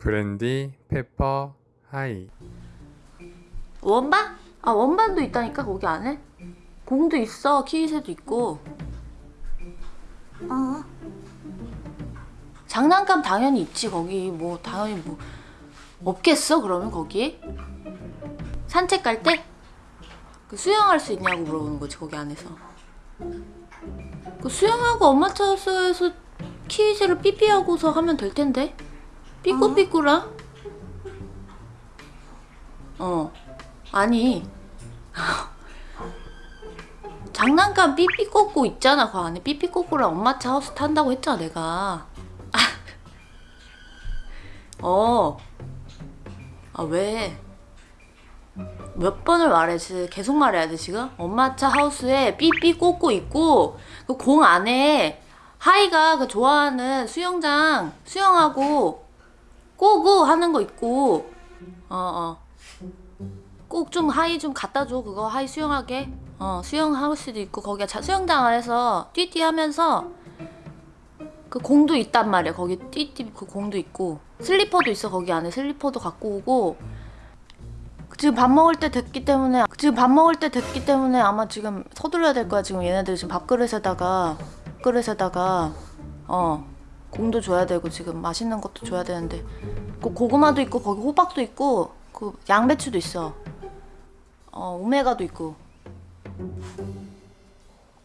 브랜디, 페퍼, 하이 원반? 아 원반도 있다니까 거기 안에? 공도 있어 키위새도 있고 어 장난감 당연히 있지 거기 뭐 당연히 뭐 없겠어 그러면 거기? 산책 갈 때? 그 수영할 수 있냐고 물어보는 거지 거기 안에서 그 수영하고 엄마 차에서 키위새를 삐삐하고서 하면 될 텐데 삐꾸삐꾸랑 어 아니 장난감 삐삐 꽂고 있잖아 그 안에 삐삐 꽂고랑 엄마 차 하우스 탄다고 했잖아 내가 어. 아 왜? 몇 번을 말해지 계속 말해야 돼 지금? 엄마 차 하우스에 삐삐 꽂고 있고 그 공 안에 하이가 그 좋아하는 수영장 수영하고 꼬고 하는 거 있고. 어어. 꼭 좀 하이 좀 갖다 줘 그거. 하이 수영하게. 어 수영 하우스도 있고. 거기가 자, 수영장 안에서 띠띠 하면서 그 공도 있단 말이야. 거기 띠띠 그 공도 있고. 슬리퍼도 있어 거기 안에. 슬리퍼도 갖고 오고. 지금 밥 먹을 때 됐기 때문에 지금 밥 먹을 때 됐기 때문에 아마 지금 서둘러야 될 거야 지금. 얘네들 지금 밥그릇에다가 그릇에다가. 어 공도 줘야 되고 지금 맛있는 것도 줘야 되는데 그 고구마도 있고 거기 호박도 있고 그 양배추도 있어. 어 오메가도 있고.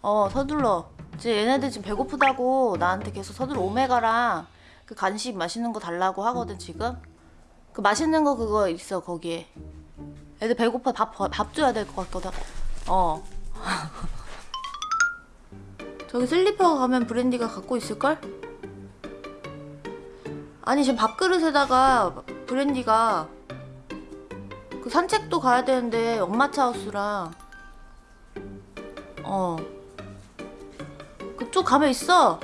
어 서둘러. 지금 얘네들 지금 배고프다고 나한테 계속 서둘러 오메가랑 그 간식 맛있는 거 달라고 하거든 지금. 그 맛있는 거 그거 있어 거기에. 애들 배고파. 밥, 밥 줘야 될 것 같거든. 어. 저기 슬리퍼 가면 브랜디가 갖고 있을걸? 아니 지금 밥그릇에다가 브랜디가 그 산책도 가야 되는데 엄마 차 하우스랑 어. 그쪽 가면 있어.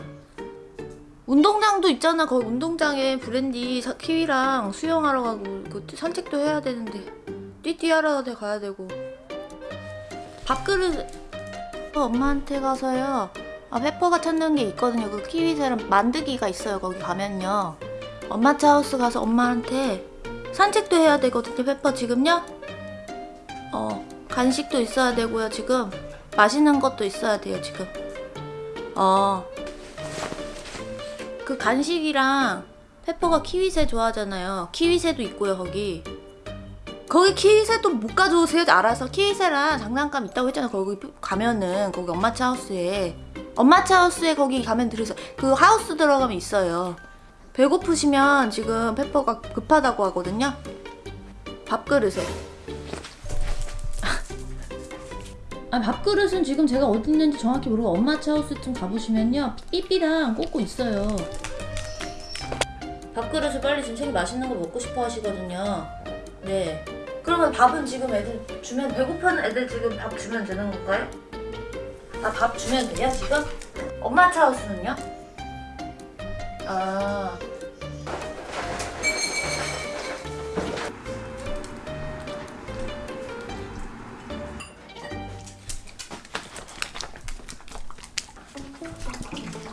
운동장도 있잖아. 거기 운동장에 브랜디 사- 키위랑 수영하러 가고 그 산책도 해야 되는데. 띠띠 하러 가야 되고. 밥그릇 어, 엄마한테 가서요. 아 페퍼가 찾는 게 있거든요. 그 키위새랑 만드기가 있어요 거기 가면요 엄마 차 하우스 가서 엄마한테 산책도 해야 되거든요 페퍼 지금요 어 간식도 있어야 되고요 지금 맛있는 것도 있어야 돼요 지금 어 그 간식이랑 페퍼가 키위새 좋아하잖아요. 키위새도 있고요, 거기. 거기 키위새도 못 가져오세요. 알아서 키위새랑 장난감 있다고 했잖아요. 거기 가면은 거기 엄마 차 하우스에 엄마 차 하우스에 거기 가면 들어서 그 하우스 들어가면 있어요. 배고프시면 지금 페퍼가 급하다고 하거든요. 밥그릇에. 아 밥그릇은 지금 제가 어디 있는지 정확히 모르고 엄마 차 하우스 좀 가보시면요 삐삐랑 꽂고 있어요 밥그릇을 빨리 지금 책이 맛있는 거 먹고 싶어 하시거든요 네 그러면 밥은 지금 애들 주면 배고픈 애들 지금 밥 주면 되는 건가요? 아 밥 주면 돼요 지금? 엄마 차 하우스는요? 아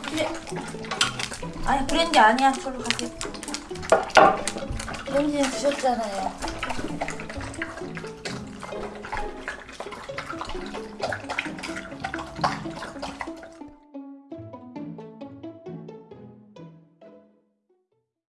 그래. 아니 브랜디 아니야. 그걸로 가세요. 브랜디는 드셨잖아요.